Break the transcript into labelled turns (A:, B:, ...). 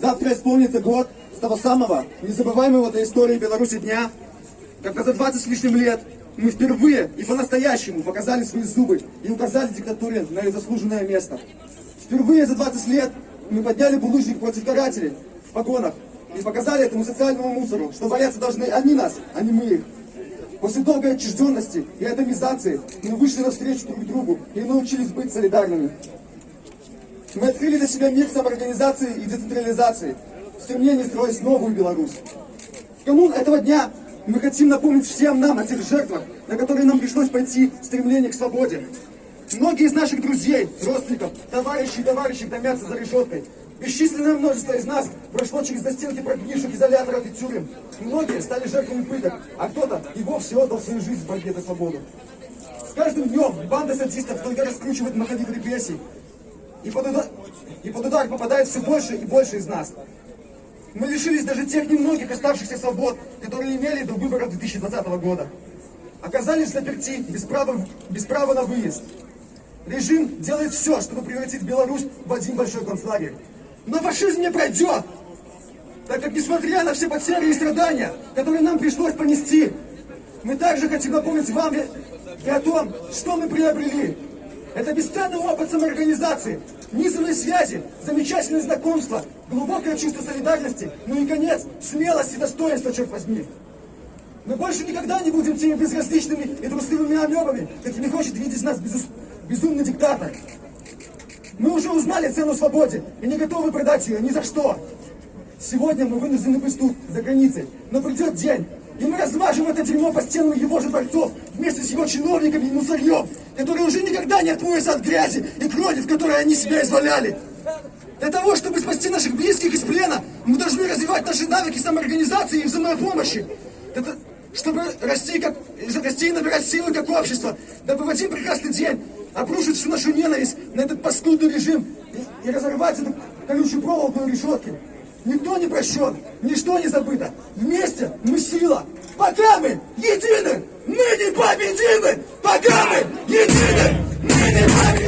A: Завтра исполнится год с того самого незабываемого для истории Беларуси дня, когда за 20 с лишним лет мы впервые и по-настоящему показали свои зубы и указали диктатуре на ее заслуженное место. Впервые за 20 лет мы подняли булыжник против карателей в погонах и показали этому социальному мусору, что бояться должны они нас, а не мы их. После долгой отчужденности и атомизации мы вышли навстречу друг другу и научились быть солидарными. Мы открыли для себя мир самоорганизации и децентрализации, в стремлении строить новую Беларусь. В канун этого дня мы хотим напомнить всем нам о тех жертвах, на которые нам пришлось пойти в стремлении к свободе. Многие из наших друзей, родственников, товарищей и товарищей томятся за решеткой. Бесчисленное множество из нас прошло через застенки прогнивших изоляторов и тюрем. Многие стали жертвами пыток, а кто-то и вовсе отдал свою жизнь в борьбе за свободу. С каждым днем банда садистов только раскручивает маховик репрессий, и под, удар, и под удар попадает все больше и больше из нас. Мы лишились даже тех немногих оставшихся свобод, которые имели до выборов 2020 года. Оказались заперти без права, без права на выезд. Режим делает все, чтобы превратить Беларусь в один большой концлагерь. Но фашизм не пройдет, так как несмотря на все потери и страдания, которые нам пришлось понести, мы также хотим напомнить вам и о том, что мы приобрели. Это бесценный опыт самоорганизации, низовые связи, замечательные знакомства, глубокое чувство солидарности, ну и конец, смелость и достоинство, черт возьми. Мы больше никогда не будем теми безразличными и трусливыми амебами, какими хочет видеть нас безус... безумный диктатор. Мы уже узнали цену свободе и не готовы продать ее ни за что. Сегодня мы вынуждены быть тут, за границей, но придет день, и мы размажем это дерьмо по стенам его же дворцов вместе с его чиновниками и мусорьем, которые уже никогда не отмоются от грязи и крови, в которой они себя изваляли. Для того, чтобы спасти наших близких из плена, мы должны развивать наши навыки самоорганизации и взаимопомощи. Это, чтобы расти, как, расти и набирать силы как общество, дабы в один прекрасный день обрушить всю нашу ненависть на этот паскудный режим и, и разорвать эту колючую проволоку и решетки никто не прощен, ничто не забыто. Вместе мы сила. Пока мы едины, мы не победимы. Пока мы едины, мы не победимы.